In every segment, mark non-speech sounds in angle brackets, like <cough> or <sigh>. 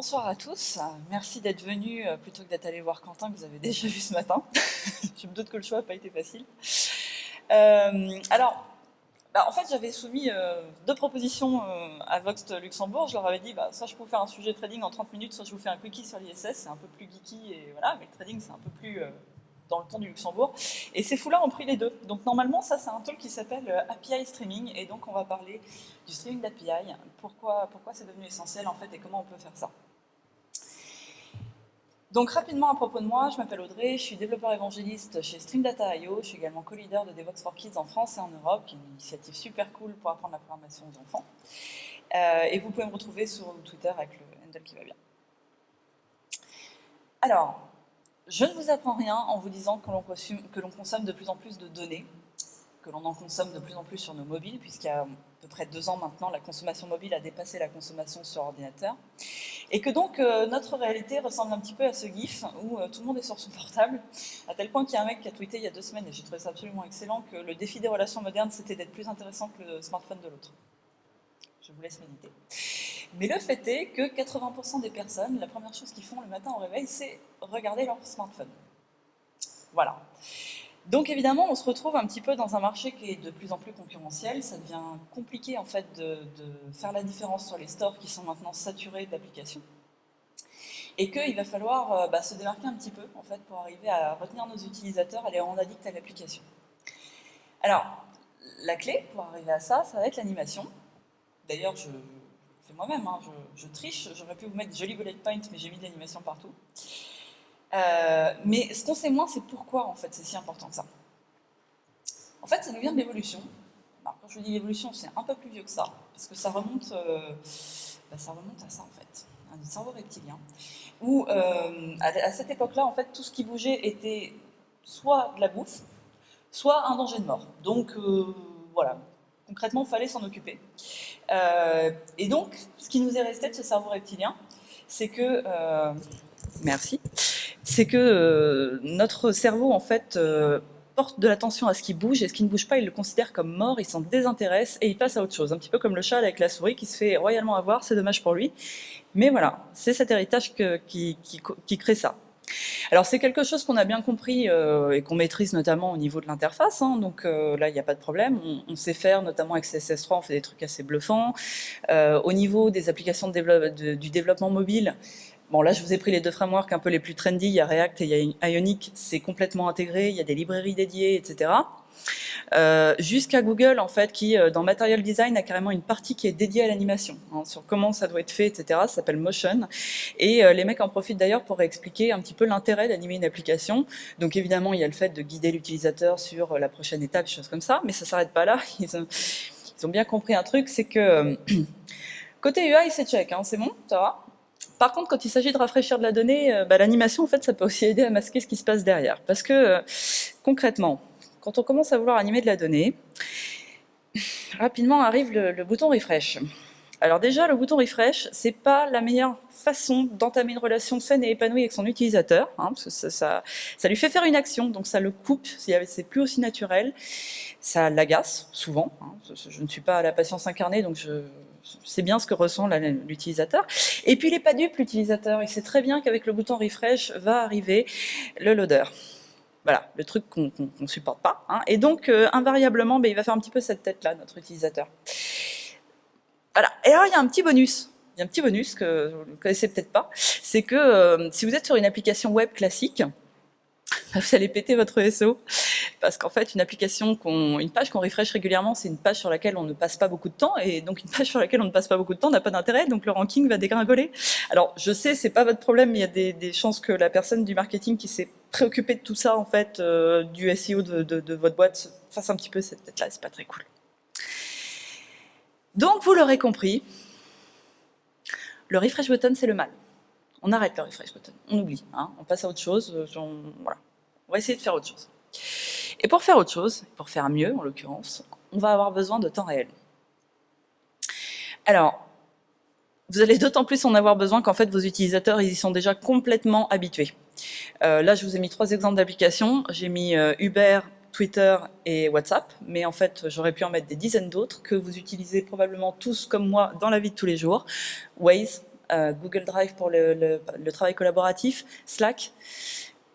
bonsoir à tous. Merci d'être venus euh, plutôt que d'être allé voir Quentin que vous avez <laughs> déjà vu ce matin. <laughs> Je me doute que le choix n'a pas été facile. Euh, alors, bah, en fait, j'avais soumis euh, deux propositions à Vox Luxembourg. Je leur avais dit, bah, soit je peux vous faire un sujet trading en 30 minutes, soit je vous fais un quickie sur l'ISS. C'est un peu plus geeky, et voilà, mais le trading, c'est un peu plus dans le temps du Luxembourg. Et ces fous-là ont pris les deux. Donc normalement, ça c'est un talk qui s'appelle API Streaming, et donc on va parler du streaming d'API, pourquoi, pourquoi c'est devenu essentiel en fait, et comment on peut faire ça. Donc rapidement à propos de moi, je m'appelle Audrey, je suis développeur évangéliste chez Streamdata.io, je suis également co-leader de Devox for Kids en France et en Europe, qui est une initiative super cool pour apprendre la programmation aux enfants. Euh, et vous pouvez me retrouver sur Twitter avec le handle qui va bien. Alors, je ne vous apprends rien en vous disant que l'on consomme de plus en plus de données, que l'on en consomme de plus en plus sur nos mobiles, puisqu'il y a à peu près deux ans maintenant, la consommation mobile a dépassé la consommation sur ordinateur, et que donc euh, notre réalité ressemble un petit peu à ce gif où euh, tout le monde est sur son portable, à tel point qu'il y a un mec qui a tweeté il y a deux semaines, et j'ai trouvé ça absolument excellent, que le défi des relations modernes, c'était d'être plus intéressant que le smartphone de l'autre. Je vous laisse méditer. Mais le fait est que 80% des personnes, la première chose qu'ils font le matin au réveil, c'est regarder leur smartphone. Voilà. Donc évidemment, on se retrouve un petit peu dans un marché qui est de plus en plus concurrentiel. Ça devient compliqué en fait de, faire la différence sur les stores qui sont maintenant saturés d'applications. Et qu'il va falloir euh, bah, se démarquer un petit peu en fait pour arriver à retenir nos utilisateurs, à les rendre addicts à l'application. Alors, la clé pour arriver à ça, ça va être l'animation. D'ailleurs, je, moi-même, hein, je, triche, j'aurais pu vous mettre des jolis bullet points, mais j'ai mis de l'animation partout. Euh, mais ce qu'on sait moins, c'est pourquoi en fait c'est si important que ça. En fait, ça nous vient de l'évolution. Quand je dis l'évolution, c'est un peu plus vieux que ça, parce que ça remonte, euh, bah, ça remonte à ça en fait, un cerveau reptilien, où euh, à, cette époque-là, en fait, tout ce qui bougeait était soit de la bouffe, soit un danger de mort. Donc voilà, concrètement, il fallait s'en occuper. Et donc, ce qui nous est resté de ce cerveau reptilien, c'est que... Merci. C'est que euh, notre cerveau, en fait, porte de l'attention à ce qui bouge, et ce qui ne bouge pas, il le considère comme mort, il s'en désintéresse, et il passe à autre chose. Un petit peu comme le chat avec la souris qui se fait royalement avoir, c'est dommage pour lui. Mais voilà, c'est cet héritage qui, crée ça. Alors c'est quelque chose qu'on a bien compris euh, et qu'on maîtrise notamment au niveau de l'interface, hein. donc euh, là il n'y a pas de problème, on, sait faire notamment avec CSS3, on fait des trucs assez bluffants. Euh, au niveau des applications du développement mobile, Bon, là, je vous ai pris les deux frameworks un peu les plus trendy. Il y a React et il y a Ionic. C'est complètement intégré. Il y a des librairies dédiées, etc. Euh, jusqu'à Google, en fait, qui, euh, dans Material Design, a carrément une partie qui est dédiée à l'animation, hein, sur comment ça doit être fait, etc. Ça s'appelle Motion. Et euh, les mecs en profitent d'ailleurs pour expliquer un petit peu l'intérêt d'animer une application. Donc évidemment, il y a le fait de guider l'utilisateur sur la prochaine étape, choses comme ça, mais ça s'arrête pas là. <laughs> Ils ont, ils ont, bien compris un truc, c'est que <clears throat> côté UI, c'est check, hein, c'est bon, ça va? Par contre, quand il s'agit de rafraîchir de la donnée, bah, l'animation, en fait, ça peut aussi aider à masquer ce qui se passe derrière. Parce que, concrètement, quand on commence à vouloir animer de la donnée, rapidement arrive le, bouton refresh. Alors déjà, le bouton refresh, c'est pas la meilleure façon d'entamer une relation saine et épanouie avec son utilisateur, hein, parce que ça, ça, lui fait faire une action, donc ça le coupe, c'est plus aussi naturel, ça l'agace, souvent, hein, je, ne suis pas à la patience incarnée, donc je, sais bien ce que ressent l'utilisateur. Et puis il n'est pas dupe, l'utilisateur, il sait très bien qu'avec le bouton refresh va arriver le loader. Voilà, le truc qu'on ne supporte pas. Hein. Et donc, euh, invariablement, ben, il va faire un petit peu cette tête-là, notre utilisateur. Voilà. Et alors, il y a un petit bonus. Il y a un petit bonus que vous ne connaissez peut-être pas. C'est que euh, si vous êtes sur une application web classique, <laughs> vous allez péter votre SEO. Parce qu'en fait, une application, une page qu'on refresh régulièrement, c'est une page sur laquelle on ne passe pas beaucoup de temps, et donc une page sur laquelle on ne passe pas beaucoup de temps n'a pas d'intérêt, donc le ranking va dégringoler. Alors, je sais, c'est pas votre problème, il y a des, chances que la personne du marketing qui s'est préoccupée de tout ça, en fait, euh, du SEO de, votre boîte, fasse un petit peu cette tête-là, c'est pas très cool. Donc, vous l'aurez compris, le refresh button, c'est le mal. On arrête le refresh button, on oublie, hein. on passe à autre chose, euh, voilà. On va essayer de faire autre chose. Et pour faire autre chose, pour faire mieux en l'occurrence, on va avoir besoin de temps réel. Alors, vous allez d'autant plus en avoir besoin qu'en fait vos utilisateurs ils y sont déjà complètement habitués. Euh, là je vous ai mis trois exemples d'applications, j'ai mis euh, Uber, Twitter et WhatsApp, mais en fait j'aurais pu en mettre des dizaines d'autres que vous utilisez probablement tous comme moi dans la vie de tous les jours. Waze, Google Drive pour le, travail collaboratif, Slack.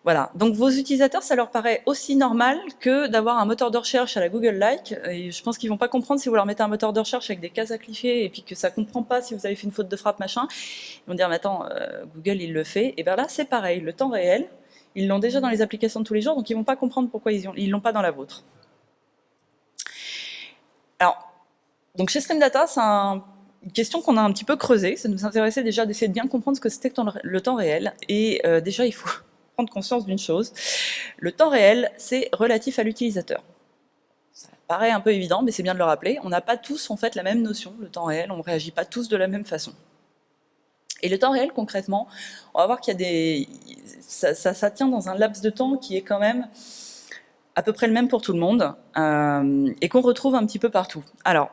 Voilà, donc vos utilisateurs, ça leur paraît aussi normal que d'avoir un moteur de recherche à la Google Like. Et je pense qu'ils vont pas comprendre si vous leur mettez un moteur de recherche avec des cases à cliquer et puis que ça comprend pas si vous avez fait une faute de frappe, machin. Ils vont dire, mais attends, euh, Google, il le fait. Et bien là, c'est pareil, le temps réel, ils l'ont déjà dans les applications de tous les jours, donc ils vont pas comprendre pourquoi ils ne l'ont pas dans la vôtre. Alors, donc chez Stream Data, c'est une question qu'on a un petit peu creusée. Ça nous intéressait déjà d'essayer de bien comprendre ce que c'était le temps réel. Et euh, déjà, il faut <laughs> prendre conscience d'une chose. Le temps réel, c'est relatif à l'utilisateur. Ça paraît un peu évident, mais c'est bien de le rappeler. On n'a pas tous en fait la même notion, le temps réel, on ne réagit pas tous de la même façon. Et le temps réel, concrètement, on va voir qu'il y a des... Ça, tient dans un laps de temps qui est quand même à peu près le même pour tout le monde, euh, et qu'on retrouve un petit peu partout. Alors,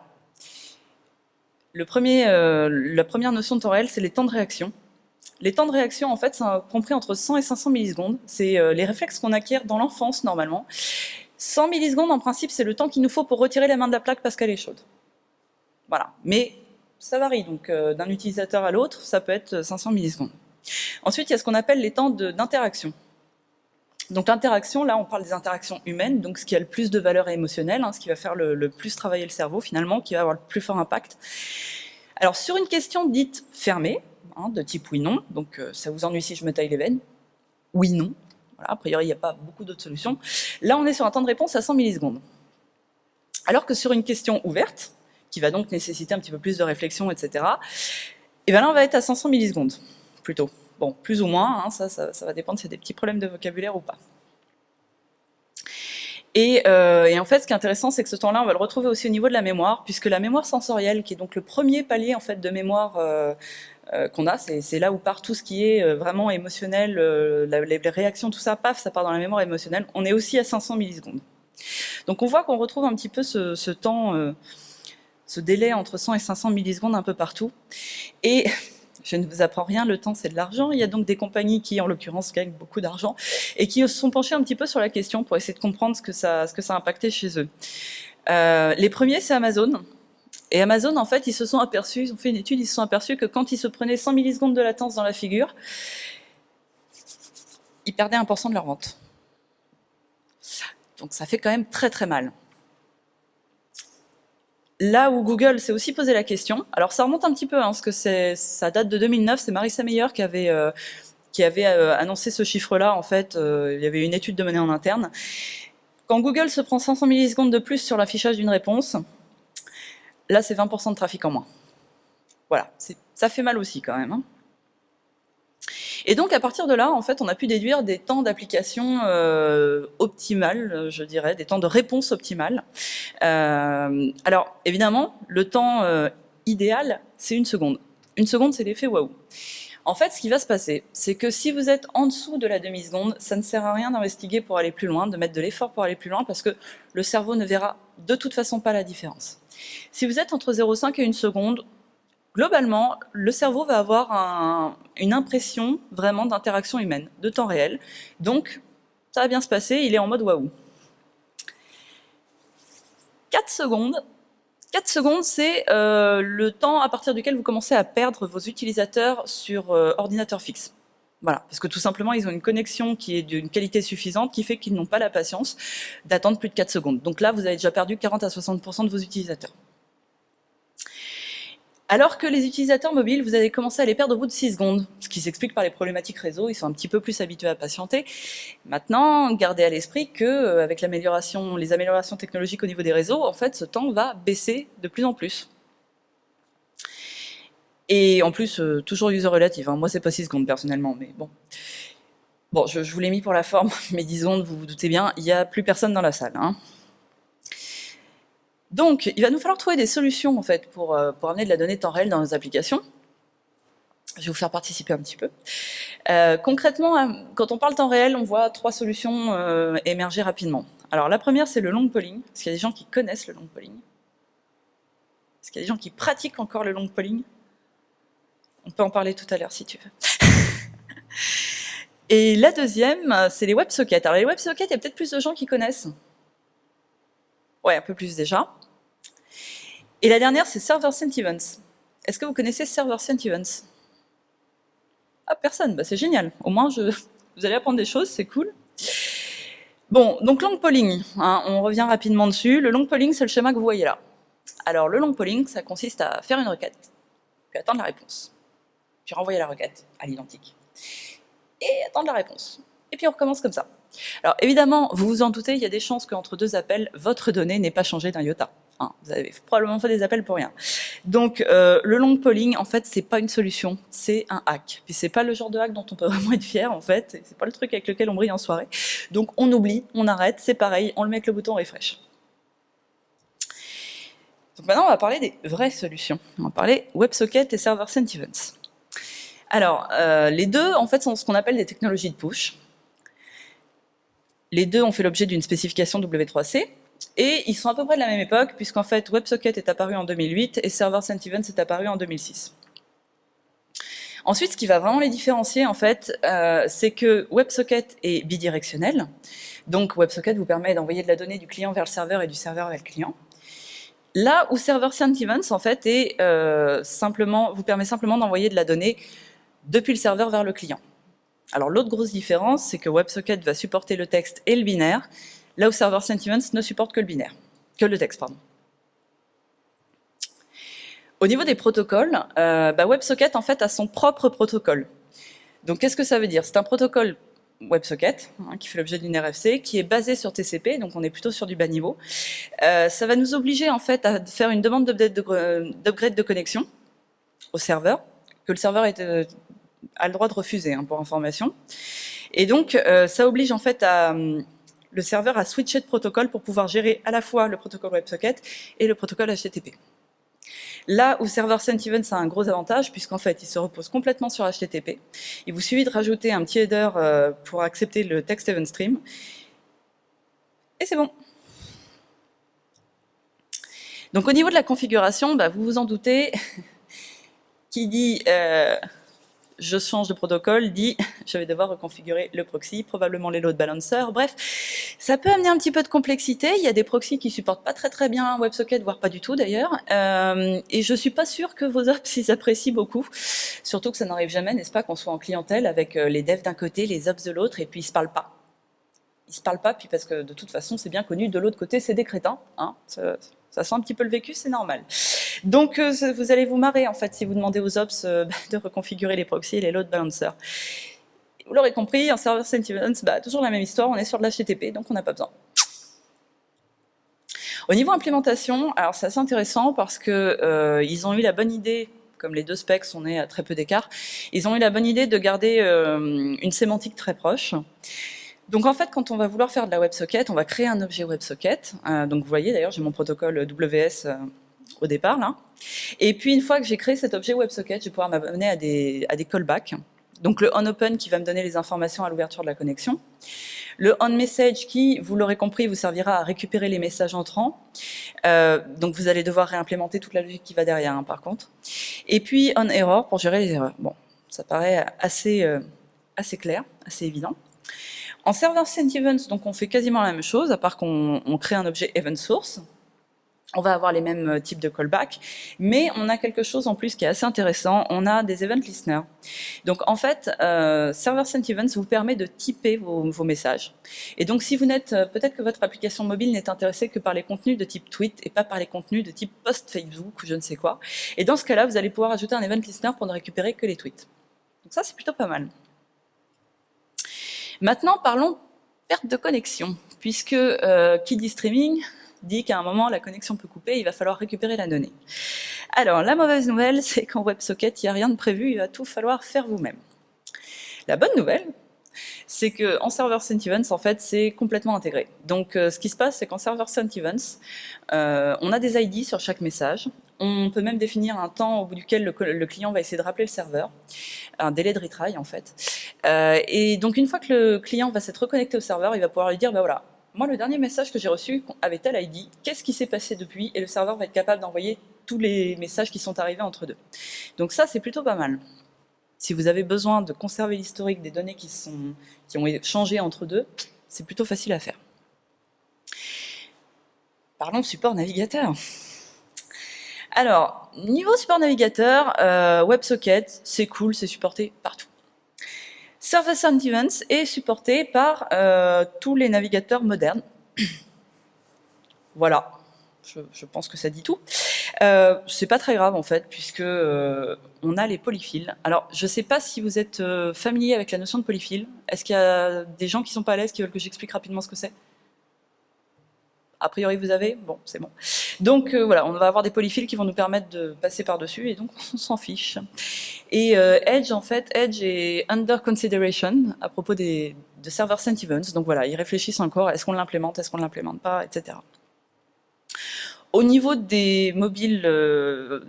le premier, euh, la première notion de temps réel, c'est les temps de réaction. Les temps de réaction, en fait, sont compris entre 100 et 500 millisecondes. C'est euh, les réflexes qu'on acquiert dans l'enfance, normalement. 100 millisecondes, en principe, c'est le temps qu'il nous faut pour retirer la main de la plaque parce qu'elle est chaude. Voilà. Mais ça varie, donc euh, d'un utilisateur à l'autre, ça peut être 500 millisecondes. Ensuite, il y a ce qu'on appelle les temps d'interaction. Donc l'interaction, là, on parle des interactions humaines, donc ce qui a le plus de valeur émotionnelle, hein, ce qui va faire le, plus travailler le cerveau, finalement, qui va avoir le plus fort impact. Alors, sur une question dite fermée, Hein, de type oui-non. Donc euh, ça vous ennuie si je me taille les veines Oui-non. Voilà, a priori, il n'y a pas beaucoup d'autres solutions. Là, on est sur un temps de réponse à 100 millisecondes. Alors que sur une question ouverte, qui va donc nécessiter un petit peu plus de réflexion, etc., et bien là, on va être à 500 millisecondes, plutôt. Plus ou moins, hein, ça, ça, va dépendre s'il y a des petits problèmes de vocabulaire ou pas. Euh, et, en fait, ce qui est intéressant, c'est que ce temps-là, on va le retrouver aussi au niveau de la mémoire, puisque la mémoire sensorielle, qui est donc le premier palier en fait de mémoire euh, euh, qu'on a, c'est là où part tout ce qui est vraiment émotionnel, les, réactions, tout ça, paf, ça part dans la mémoire émotionnelle. On est aussi à 500 millisecondes. Donc on voit qu'on retrouve un petit peu ce, ce temps, ce délai entre 100 et 500 millisecondes un peu partout. Et <laughs> je ne vous apprends rien, le temps c'est de l'argent. Il y a donc des compagnies qui, en l'occurrence, gagnent beaucoup d'argent et qui se sont penchées un petit peu sur la question pour essayer de comprendre ce que ça, ce a impacté chez eux. Euh, les premiers, c'est Amazon. Et Amazon, en fait, ils se sont aperçus, ils ont fait une étude, ils se sont aperçus que quand ils se prenaient 100 millisecondes de latence dans la figure, ils perdaient 1% de leur vente. Donc ça fait quand même très très mal. Là où Google s'est aussi posé la question, alors ça remonte un petit peu, hein, parce que ça date de 2009, c'est Marissa Meyer qui avait, euh, qui avait euh, annoncé ce chiffre-là, en fait, euh, il y avait une étude de monnaie en interne. Quand Google se prend 500 millisecondes de plus sur l'affichage d'une réponse, là c'est 20% de trafic en moins. Voilà, ça fait mal aussi quand même. Hein. Et donc à partir de là, en fait, on a pu déduire des temps d'application euh, optimales, je dirais, des temps de réponse optimales. Euh, alors évidemment, le temps euh, idéal, c'est une seconde. Une seconde, c'est l'effet waouh. En fait, ce qui va se passer, c'est que si vous êtes en dessous de la demi-seconde, ça ne sert à rien d'investiguer pour aller plus loin, de mettre de l'effort pour aller plus loin, parce que le cerveau ne verra de toute façon pas la différence. Si vous êtes entre 0,5 et une seconde, globalement, le cerveau va avoir une impression vraiment d'interaction humaine, de temps réel. Donc, ça va bien se passer, il est en mode waouh. 4 secondes, 4 secondes, c'est euh, le temps à partir duquel vous commencez à perdre vos utilisateurs sur euh, ordinateur fixe. Voilà, parce que tout simplement, ils ont une connexion qui est d'une qualité suffisante, qui fait qu'ils n'ont pas la patience d'attendre plus de 4 secondes. Donc là, vous avez déjà perdu 40 à 60% de vos utilisateurs. Alors que les utilisateurs mobiles, vous allez commencer à les perdre au bout de 6 secondes, ce qui s'explique par les problématiques réseau, ils sont un petit peu plus habitués à patienter. Maintenant, gardez à l'esprit que euh, avec les améliorations technologiques au niveau des réseaux, en fait, ce temps va baisser de plus en plus. Et en plus, euh, toujours user relative. Hein. Moi, c'est pas 6 secondes personnellement, mais bon. Bon, je, vous l'ai mis pour la forme, <laughs> mais disons, vous vous doutez bien, il n'y a plus personne dans la salle. Hein. Donc, il va nous falloir trouver des solutions en fait pour, euh, amener de la donnée temps réel dans nos applications. Je vais vous faire participer un petit peu. Euh, concrètement, euh, quand on parle temps réel, on voit trois solutions émerger rapidement. Alors la première, c'est le long polling. Est-ce qu'il y a des gens qui connaissent le long polling Est-ce qu'il y a des gens qui pratiquent encore le long polling On peut en parler tout à l'heure si tu veux. <laughs> Et la deuxième, c'est les WebSockets. Alors les WebSockets, il y a peut-être plus de gens qui connaissent. Ouais, un peu plus déjà. Et la dernière, c'est Server Sent Events. Est-ce que vous connaissez Server Sent Events Ah, personne, bah, c'est génial. Au moins, <laughs> vous allez apprendre des choses, c'est cool. Bon, donc long polling, hein, on revient rapidement dessus. Le long polling, c'est le schéma que vous voyez là. Alors, le long polling, ça consiste à faire une requête, puis attendre la réponse, puis renvoyer la requête à l'identique, et attendre la réponse. Et puis on recommence comme ça. Alors évidemment, vous vous en doutez, il y a des chances qu'entre deux appels, votre donnée n'ait pas changé d'un iota. Vous avez probablement fait des appels pour rien. Donc euh, le long polling, en fait, c'est pas une solution, c'est un hack. Puis c'est pas le genre de hack dont on peut <laughs> vraiment être fier, en fait. C'est pas le truc avec lequel on brille en soirée. Donc on oublie, on arrête, c'est pareil, on le met avec le bouton refresh. Donc maintenant, on va parler des vraies solutions. On va parler WebSocket et Server Sent Events. Alors, euh, les deux, en fait, sont ce qu'on appelle des technologies de push. Les deux ont fait l'objet d'une spécification W3C, et ils sont à peu près de la même époque, puisqu'en fait WebSocket est apparu en 2008 et Server Sent est apparu en 2006. Ensuite, ce qui va vraiment les différencier, en fait, euh, c'est que WebSocket est bidirectionnel. Donc WebSocket vous permet d'envoyer de la donnée du client vers le serveur et du serveur vers le client. Là où Server Sent Events, en fait, est, euh, simplement, vous permet simplement d'envoyer de la donnée depuis le serveur vers le client. Alors l'autre grosse différence, c'est que WebSocket va supporter le texte et le binaire, là où Server Sentiments ne supporte que le binaire, que le texte, pardon. Au niveau des protocoles, euh, bah, WebSocket en fait a son propre protocole. Donc qu'est-ce que ça veut dire? C'est un protocole WebSocket, hein, qui fait l'objet d'une RFC, qui est basé sur TCP, donc on est plutôt sur du bas niveau. Euh, ça va nous obliger en fait à faire une demande d'upgrade de, connexion au serveur, que le serveur euh, a le droit de refuser, hein, pour information. Et donc, euh, ça oblige en fait à, le serveur à switcher de protocole pour pouvoir gérer à la fois le protocole WebSocket et le protocole HTTP. Là où Server Sent Events a un gros avantage, puisqu'en fait, il se repose complètement sur HTTP. Il vous suffit de rajouter un petit header euh, pour accepter le text event stream. Et c'est bon. Donc au niveau de la configuration, bah, vous vous en doutez, <laughs> qui dit euh, je change de protocole, dit <laughs> je vais devoir reconfigurer le proxy, probablement les load balancers, bref, ça peut amener un petit peu de complexité, il y a des proxys qui supportent pas très très bien WebSocket, voire pas du tout d'ailleurs, euh, et je suis pas sûre que vos ops <laughs> ils apprécient beaucoup, surtout que ça n'arrive jamais, n'est-ce pas, qu'on soit en clientèle avec euh, les devs d'un côté, les ops de l'autre, et puis ils se parlent pas. Ils se parlent pas, puis parce que de toute façon c'est bien connu, de l'autre côté c'est des crétins, hein, ça sent un petit peu le vécu, c'est normal. Donc euh, vous allez vous marrer en fait si vous demandez aux ops euh, <laughs> de reconfigurer les proxys et les load balancers. Vous l'aurez compris, en server sentiments, bah, toujours la même histoire, on est sur de l'HTTP, donc on n'a pas besoin. Au niveau implémentation, alors c'est assez intéressant parce que euh, ils ont eu la bonne idée, comme les deux specs on est à très peu d'écart, ils ont eu la bonne idée de garder une sémantique très proche. Donc en fait, quand on va vouloir faire de la WebSocket, on va créer un objet WebSocket. Euh, donc vous voyez, d'ailleurs, j'ai mon protocole WS euh, au départ là. Et puis une fois que j'ai créé cet objet WebSocket, je vais pouvoir m'abonner à des, à des callbacks. Donc le onOpen qui va me donner les informations à l'ouverture de la connexion. Le onMessage qui, vous l'aurez compris, vous servira à récupérer les messages entrants. Euh, donc vous allez devoir réimplémenter toute la logique qui va derrière, hein, par contre. Et puis onError pour gérer les erreurs. Bon, ça paraît assez, assez clair, assez évident. En server sent events, donc on fait quasiment la même chose, à part qu'on crée un objet event source. On va avoir les mêmes euh, types de callback, mais on a quelque chose en plus qui est assez intéressant, on a des event listeners. Donc en fait, euh, Server Sent Events vous permet de typer vos, messages. Et donc si vous n'êtes, euh, peut-être que votre application mobile n'est intéressée que par les contenus de type tweet et pas par les contenus de type post Facebook ou je ne sais quoi. Et dans ce cas-là, vous allez pouvoir ajouter un event listener pour ne récupérer que les tweets. Donc ça, c'est plutôt pas mal. Maintenant, parlons perte de connexion, puisque euh, qui dit streaming dit qu'à un moment, la connexion peut couper, il va falloir récupérer la donnée. Alors, la mauvaise nouvelle, <laughs> c'est qu'en WebSocket, il n'y a rien de prévu, il va tout falloir faire vous-même. La bonne nouvelle, c'est qu'en Server Sent Events, en fait, c'est complètement intégré. Donc, euh, ce qui se passe, c'est qu'en Server Sent Events, euh, on a des ID sur chaque message. On peut même définir un temps au bout duquel le, client va essayer de rappeler le serveur, un délai de retry, en fait. Euh, et donc, une fois que le client va s'être reconnecté au serveur, il va pouvoir lui dire, bah voilà, moi, le dernier message que j'ai reçu avait tel ID, qu'est-ce qui s'est passé depuis? Et le serveur va être capable d'envoyer tous les messages qui sont arrivés entre deux. Donc ça, c'est plutôt pas mal. Si vous avez besoin de conserver l'historique des données qui, sont, qui ont entre deux, c'est plutôt facile à faire. Parlons support navigateur. Alors, niveau support navigateur, euh, WebSocket, c'est cool, c'est supporté partout. Service and Events est supporté par euh, tous les navigateurs modernes. <clears throat> voilà, je, pense que ça dit tout. Euh, c'est pas très grave en fait, puisque on a les polyphiles. Alors, je sais pas si vous êtes familier avec la notion de polyphile. Est-ce qu'il y a des gens qui sont pas à l'aise, qui veulent que j'explique rapidement ce que c'est? A priori, vous avez Bon, c'est bon. Donc voilà, on va avoir des polyphiles qui vont nous permettre de passer par-dessus, et donc <laughs> on s'en fiche. Et Edge, en fait, Edge est under consideration à propos des, de server sent events. Donc voilà, ils réfléchissent encore, est-ce qu'on l'implémente, est-ce qu'on ne l'implémente pas, etc. Au niveau des mobiles, euh,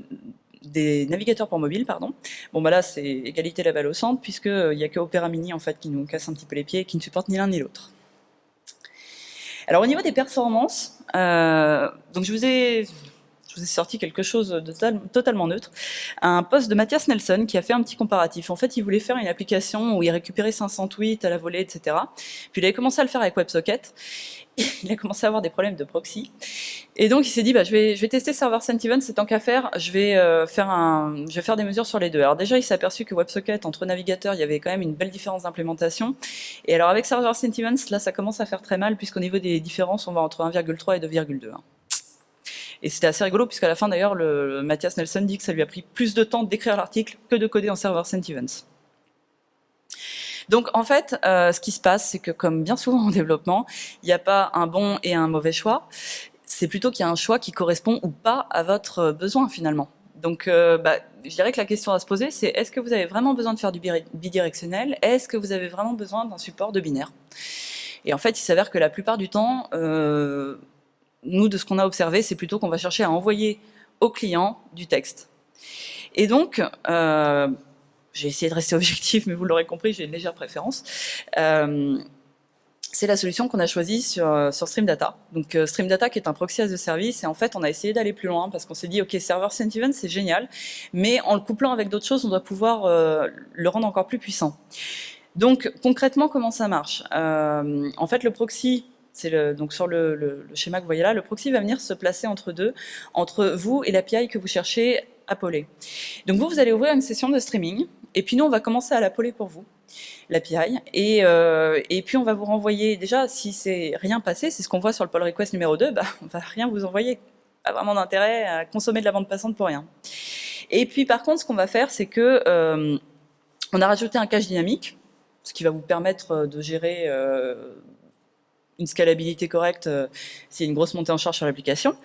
des navigateurs pour mobile, pardon, bon bah là c'est égalité la balle au centre, puisqu'il euh, n'y a que Opera Mini en fait qui nous casse un petit peu les pieds et qui ne supporte ni l'un ni l'autre. Alors au niveau des performances, euh, donc je vous ai je vous ai sorti quelque chose de totalement neutre, un post de Mathias Nelson qui a fait un petit comparatif. En fait, il voulait faire une application où il récupérait 500 tweets à la volée, etc. Puis il avait commencé à le faire avec WebSocket. <laughs> Il a commencé à avoir des problèmes de proxy. Et donc il s'est dit, bah, je, vais, je vais tester Server c'est tant qu'à faire, je vais, euh, faire un, je vais faire des mesures sur les deux. Alors déjà, il s'est aperçu que WebSocket, entre navigateurs, il y avait quand même une belle différence d'implémentation. Et alors avec Server Sentiments, là, ça commence à faire très mal, puisqu'au niveau des différences, on va entre 1,3 et 2,2. Et c'était assez rigolo, puisqu'à la fin d'ailleurs, le, Mathias Nelson dit que ça lui a pris plus de temps d'écrire l'article que de coder en serveur Sentiments. Donc en fait, euh, ce qui se passe, c'est que comme bien souvent en développement, il n'y a pas un bon et un mauvais choix. C'est plutôt qu'il y a un choix qui correspond ou pas à votre besoin finalement. Donc euh, bah, je dirais que la question à se poser, c'est est-ce que vous avez vraiment besoin de faire du bidirectionnel? Est-ce que vous avez vraiment besoin d'un support de binaire? Et en fait, il s'avère que la plupart du temps, euh, nous, de ce qu'on a observé, c'est plutôt qu'on va chercher à envoyer au client du texte. Et donc, euh, j'ai essayé de rester <laughs> objectif, mais vous l'aurez compris, j'ai une légère préférence. Euh, c'est la solution qu'on a choisie sur, sur Stream Data. Donc euh, Stream Data qui est un proxy as a service, et en fait on a essayé d'aller plus loin parce qu'on s'est dit ok server sentiment c'est génial, mais en le couplant avec d'autres choses on doit pouvoir le rendre encore plus puissant. Donc concrètement comment ça marche? En fait le proxy donc sur le, schéma que vous voyez là, le proxy va venir se placer entre deux, entre vous et l'API que vous cherchez à poler. Donc vous, vous allez ouvrir une session de streaming, et puis nous, on va commencer à la poler pour vous, l'API, et, euh, et puis on va vous renvoyer, déjà, si c'est rien passé, c'est ce qu'on voit sur le pull request numéro 2, <laughs> bah, on va rien vous envoyer. Pas vraiment d'intérêt à consommer de la bande passante pour rien. Et puis par contre, ce qu'on va faire, c'est que euh, on a rajouté un cache dynamique, ce qui va vous permettre de gérer euh, une scalabilité correcte euh, s'il y a une grosse montée en charge sur l'application.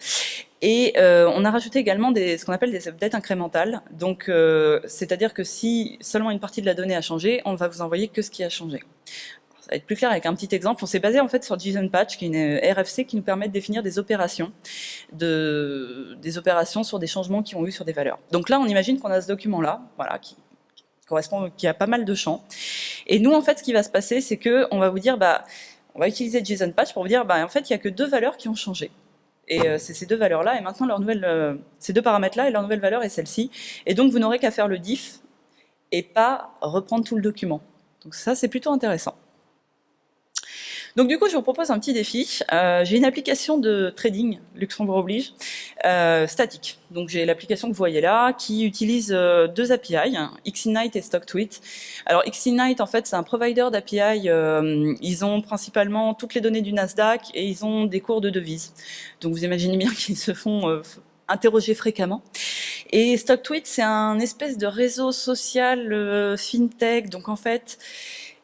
Et euh, on a rajouté également des, ce qu'on appelle des updates incrémentales. Donc, euh, c'est-à-dire que si seulement une partie de la donnée a changé, on va vous envoyer que ce qui a changé. Ça va être plus clair avec un petit exemple. On s'est basé en fait sur JSON Patch, qui est une RFC qui nous permet de définir des opérations, de, des opérations sur des changements qui ont eu sur des valeurs. Donc là, on imagine qu'on a ce document-là, voilà, qui, correspond, qui a pas mal de champs. Et nous, en fait, ce qui va se passer, c'est que on va vous dire, bah on va utiliser JSON Patch pour vous dire, bah, en fait, il n'y a que deux valeurs qui ont changé. Et euh, c'est ces deux valeurs-là, et maintenant euh, ces deux paramètres-là, et leur nouvelle valeur est celle-ci. Et donc vous n'aurez qu'à faire le diff et pas reprendre tout le document. Donc ça, c'est plutôt intéressant. Donc du coup, je vous propose un petit défi. Euh, j'ai une application de trading, Luxembourg oblige, euh, statique. Donc j'ai l'application que vous voyez là, qui utilise euh, deux API, Xinite et StockTweet. Alors Xinite, en fait, c'est un provider d'API. ils ont principalement toutes les données du Nasdaq et ils ont des cours de devises. Donc vous imaginez bien <laughs> qu'ils se font interroger fréquemment. Et StockTweet, c'est un espèce de réseau social fintech. Donc en fait,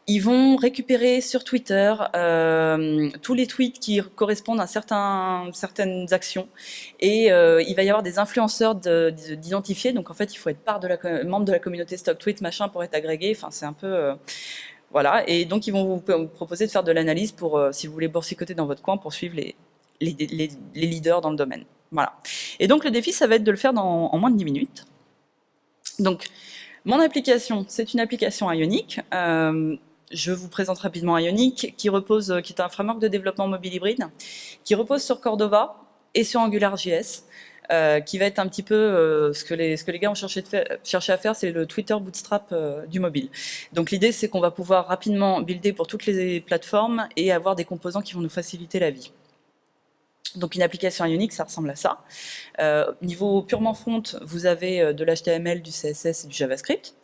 ils vont récupérer sur Twitter euh, tous les tweets qui correspondent à certains, certaines actions et euh, il va y avoir des influenceurs d'identifier. Donc en fait, il faut être membre de la communauté Stock Tweet machin pour être agrégé. Enfin, c'est un peu euh, voilà. Et donc ils vont vous, proposer de faire de l'analyse pour, si vous voulez boursicoter dans votre coin, pour suivre les, les, les, leaders dans le domaine. Voilà. Et donc le défi, ça va être de le faire dans, en moins de 10 minutes. Donc mon application, c'est une application ionique. Euh, je vous présente rapidement Ionic, qui repose, qui est un framework de développement mobile hybride, qui repose sur Cordova et sur AngularJS, euh, qui va être un petit peu euh, ce, que les, ce que les gars ont cherché, à faire, c'est le Twitter Bootstrap euh, du mobile. Donc l'idée, c'est qu'on va pouvoir rapidement builder pour toutes les plateformes et avoir des composants qui vont nous faciliter la vie. Donc une application Ionic, ça ressemble à ça. Euh, niveau purement front, vous avez euh, de l'HTML, du CSS et du JavaScript.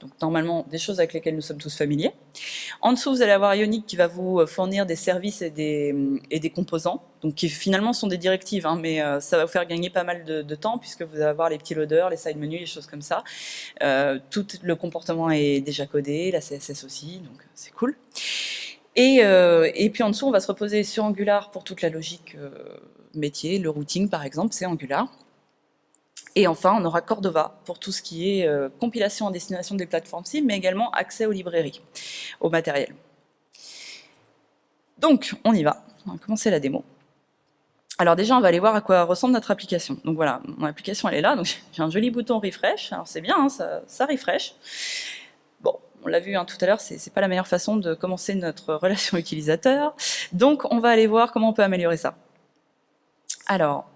Donc normalement, des choses avec lesquelles nous sommes tous familiers. En dessous, vous allez avoir Ionic qui va vous euh, fournir des services et des, et des composants, donc qui finalement sont des directives, hein, mais ça va vous faire gagner pas mal de, temps puisque vous allez avoir les petits loaders, les side menus, les choses comme ça. tout le comportement est déjà codé, la CSS aussi, donc c'est cool. Et, euh, et, puis en dessous, on va se reposer sur Angular pour toute la logique euh, métier, le routing par exemple, c'est Angular. Et enfin, on aura Cordova pour tout ce qui est euh, compilation en destination des plateformes cibles, mais également accès aux librairies, au matériel. Donc, on y va. On va commencer la démo. Alors déjà, on va aller voir à quoi ressemble notre application. Donc voilà, mon application, elle est là. Donc <laughs> j'ai un joli bouton refresh. Alors c'est bien, hein, ça refresh on l'a vu hein, tout à l'heure, c'est pas la meilleure façon de commencer notre <laughs> relation utilisateur. Donc, on va aller voir comment on peut améliorer ça. Alors,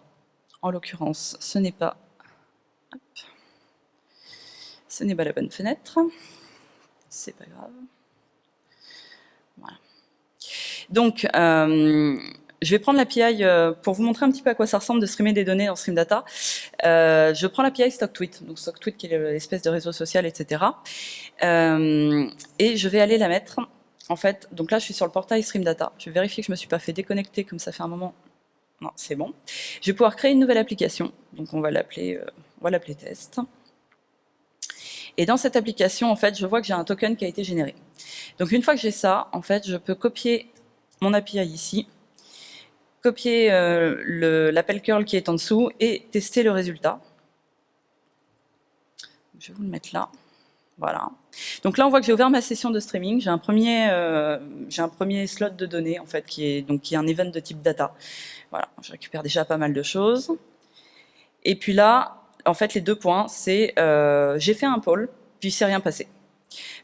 en l'occurrence, ce n'est pas... ce n'est pas la bonne fenêtre. C'est pas grave. Voilà. Donc, euh, je vais prendre l'API euh, pour vous montrer un petit peu à quoi ça ressemble de streamer des données dans Stream Data. Euh, je prends l'API StockTweet, donc StockTweet qui est l'espèce de réseau social, etc. Euh, et je vais aller la mettre, en fait, donc là je suis sur le portail Stream Data. Je vais vérifier que je me suis pas fait déconnecter comme ça fait un moment. Non, c'est bon. Je vais pouvoir créer une nouvelle application, donc on va l'appeler on va l'appeler test. Et dans cette application, en fait, je vois que j'ai un token qui a été généré. Donc une fois que j'ai ça, en fait, je peux copier mon API ici, copier euh, l'appel curl qui est en dessous et tester le résultat. Je vais vous le mettre là. Voilà. Donc là, on voit que j'ai ouvert ma session de streaming. J'ai un premier, euh, un premier slot de données en fait qui est donc qui est un event de type data. Voilà, je récupère déjà pas mal de choses. Et puis là, en fait, les deux points, c'est euh, j'ai fait un poll, puis c'est rien passé.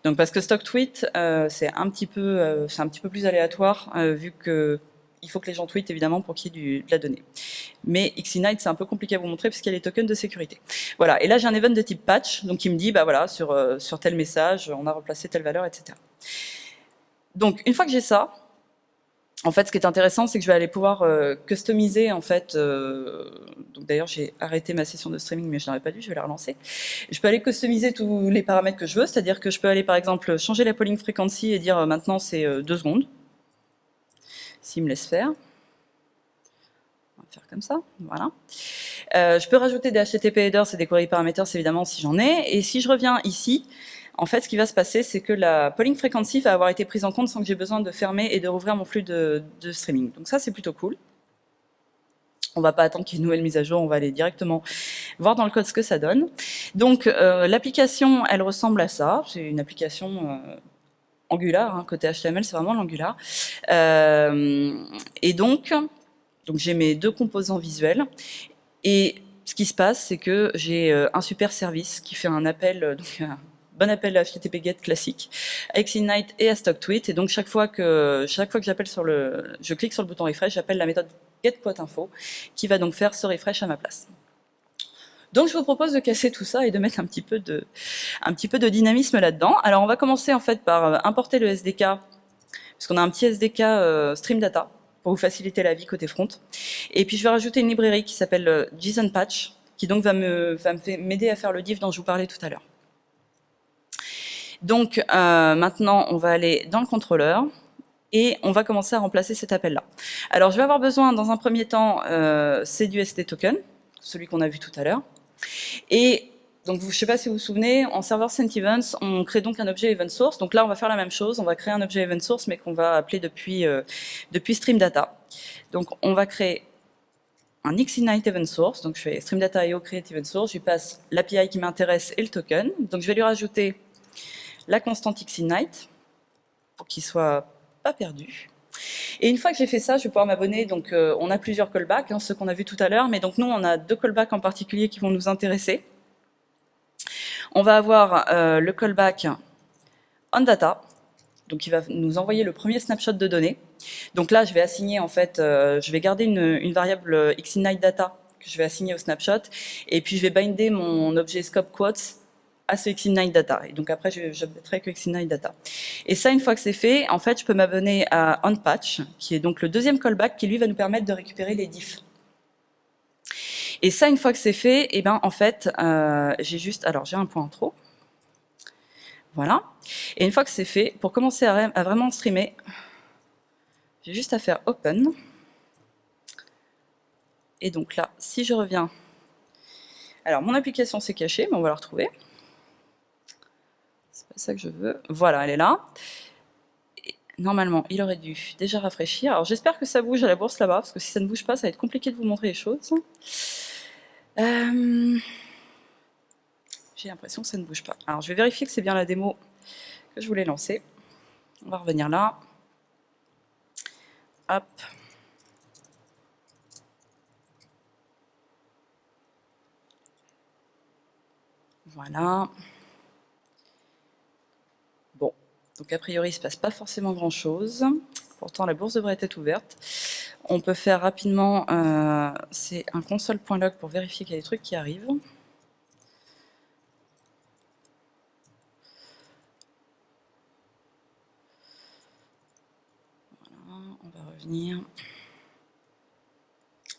Donc parce que stock tweet, c'est un petit peu, c'est un petit peu plus aléatoire vu que il faut que les gens tweetent évidemment pour qu'il y ait de la donnée. Mais Xinite, c'est un peu compliqué à vous montrer parce qu'il y a les tokens de sécurité. Voilà, et là j'ai un event de type patch, donc il me dit, bah voilà, sur, euh, sur tel message, on a replacé telle valeur, etc. Donc une fois que j'ai ça, en fait, ce qui est intéressant, c'est que je vais aller pouvoir euh, customiser, en fait, euh, d'ailleurs j'ai arrêté ma session de streaming, mais je n'aurais pas dû, je vais la relancer. Je peux aller customiser tous les paramètres que je veux, c'est-à-dire que je peux aller par exemple changer la polling frequency et dire maintenant c'est 2 secondes, s'il me laisse faire. On va faire comme ça, voilà. Euh, je peux rajouter des HTTP headers et des query parameters évidemment si j'en ai. Et si je reviens ici, en fait, ce qui va se passer, c'est que la polling frequency va avoir été prise en compte sans que j'ai besoin de fermer et de rouvrir mon flux de, streaming. Donc ça, c'est plutôt cool. On va pas attendre qu'il y ait une nouvelle mise à jour, on va aller directement voir dans le code ce que ça donne. Donc euh, l'application, elle ressemble à ça. C'est une application euh, Angular, hein, côté HTML, c'est vraiment l'Angular. Euh, et donc, donc j'ai mes deux composants visuels. Et ce qui se passe, c'est que j'ai euh, un super service qui fait un appel, euh, donc un bon appel à HTTP GET classique, à Xinite et à StockTweet. Et donc chaque fois que chaque fois que j'appelle sur le, je clique sur le bouton refresh, j'appelle la méthode getQuoteInfo, qui va donc faire ce refresh à ma place. Donc je vous propose de casser tout ça et de mettre un petit peu de, dynamisme là-dedans. Alors on va commencer en fait par euh, importer le SDK, parce qu'on a un petit SDK euh, Stream Data pour vous faciliter la vie côté front. Et puis je vais rajouter une librairie qui s'appelle euh, JSON Patch, qui donc va m'aider à faire le div dont je vous parlais tout à l'heure. Donc maintenant, on va aller dans le contrôleur et on va commencer à remplacer cet appel-là. Alors je vais avoir besoin dans un premier temps, c'est du ST token, celui qu'on a vu tout à l'heure. Et donc, je ne sais pas si vous vous souvenez, en serveur Events, on crée donc un objet event source. Donc là, on va faire la même chose. On va créer un objet event source, mais qu'on va appeler depuis, euh, depuis stream data. Donc, on va créer un Xinite event source. Donc, je fais stream data io create event source. Je lui passe l'API qui m'intéresse et le token. Donc, je vais lui rajouter la constante Xinite pour qu'il soit pas perdu. Et une fois que j'ai fait ça, je vais pouvoir m'abonner. Donc, euh, on a plusieurs callbacks, hein, ceux qu'on a vus tout à l'heure, mais donc nous, on a deux callbacks en particulier qui vont nous intéresser. On va avoir euh, le callback on data, donc qui va nous envoyer le premier snapshot de données. Donc là, je vais assigner en fait, euh, je vais garder une, variable xinite data que je vais assigner au snapshot, et puis je vais binder mon objet scope quotes à ce xinite data. Et donc après, je, je que xinite data. Et ça, une fois que c'est fait, en fait, je peux m'abonner à OnPatch, qui est donc le deuxième callback qui, lui, va nous permettre de récupérer les diffs. Et ça, une fois que c'est fait, eh ben, en fait, euh, j'ai juste... Alors, j'ai un point en trop. Voilà. Et une fois que c'est fait, pour commencer à, à vraiment streamer, j'ai juste à faire Open. Et donc là, si je reviens... Alors, mon application s'est cachée, mais on va la retrouver. C'est ça que je veux. Voilà, elle est là. normalement, il aurait dû déjà rafraîchir. Alors, j'espère que ça bouge à la bourse là-bas, parce que si ça ne bouge pas, ça va être compliqué de vous montrer les choses. Euh, j'ai l'impression que ça ne bouge pas. Alors, je vais vérifier que c'est bien la démo que je voulais lancer. On va revenir là. Hop. Voilà. Bon, donc a priori, il ne se passe pas forcément grand-chose. Pourtant, la bourse devrait être ouverte. On peut faire rapidement, euh, c'est un console.log pour vérifier qu'il y a des trucs qui arrivent. Voilà, on va revenir.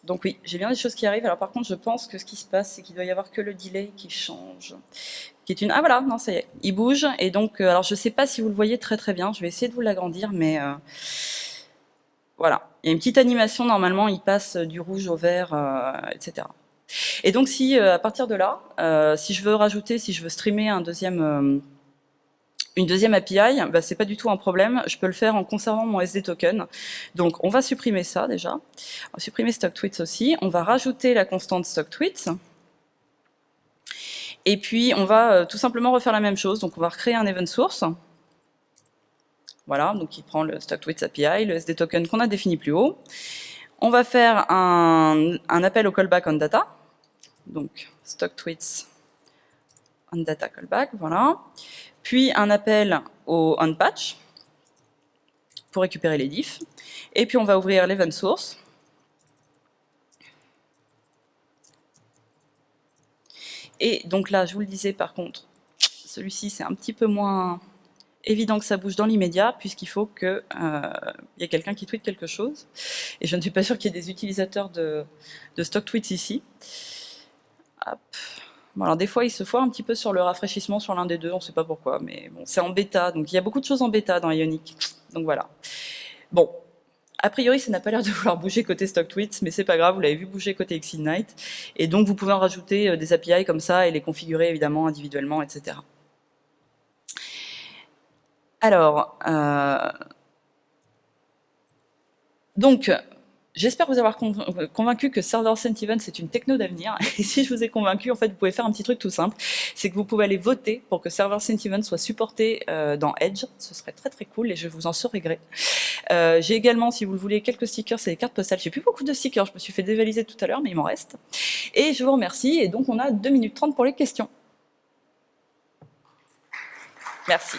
Donc oui, j'ai bien des choses qui arrivent. Alors par contre, je pense que ce qui se passe, c'est qu'il doit y avoir que le delay qui change. Qui est une... Ah voilà, non, ça y est, il bouge. Et donc, euh, alors je ne sais pas si vous le voyez très très bien. Je vais essayer de vous l'agrandir, mais euh, voilà. Il y a une petite animation, normalement, il passe du rouge au vert, euh, etc. Et donc si, à partir de là, si je veux rajouter, si je veux streamer un deuxième une deuxième API, bah, c'est pas du tout un problème, je peux le faire en conservant mon SD token. Donc on va supprimer ça déjà, on va supprimer stock tweets aussi, on va rajouter la constante stock tweets, et puis on va euh, tout simplement refaire la même chose, donc on va recréer un event source, voilà, donc il prend le stock tweets API, le SD token qu'on a défini plus haut, on va faire un, appel au callback on data, donc stock tweets on data callback, voilà puis un appel au onPatch pour récupérer les diffs, et puis on va ouvrir l'event source, Et donc là, je vous le disais par contre, celui-ci c'est un petit peu moins évident que ça bouge dans l'immédiat, puisqu'il faut qu'il euh, y ait quelqu'un qui tweete quelque chose. Et je ne suis pas sûr qu'il y ait des utilisateurs de, de stock tweets ici. Hop alors des fois, il se foire un petit peu sur le rafraîchissement sur l'un des deux, on ne sait pas pourquoi, mais bon, c'est en bêta, donc il y a beaucoup de choses en bêta dans Ionic. Donc voilà. Bon, a priori, ça n'a pas l'air de <laughs> vouloir bouger côté StockTweets, mais c'est pas grave, vous l'avez vu bouger côté Xinite. Et donc, vous pouvez en rajouter euh, des API comme ça et les configurer évidemment individuellement, etc. Alors, euh, donc, J'espère vous avoir convaincu que Server Sentiment c'est une techno d'avenir. <laughs> Et si je vous ai convaincu, en fait, vous pouvez faire un petit truc tout simple. C'est que vous pouvez aller voter pour que Server Sentiment soit supporté euh, dans Edge. Ce serait très très cool et je vous en saurai gré. Euh, J'ai également, si vous le voulez, quelques stickers et des cartes postales. J'ai plus beaucoup de stickers, je me suis fait dévaliser tout à l'heure, mais il m'en reste. Et je vous remercie. Et donc, on a 2 minutes 30 pour les questions. Merci.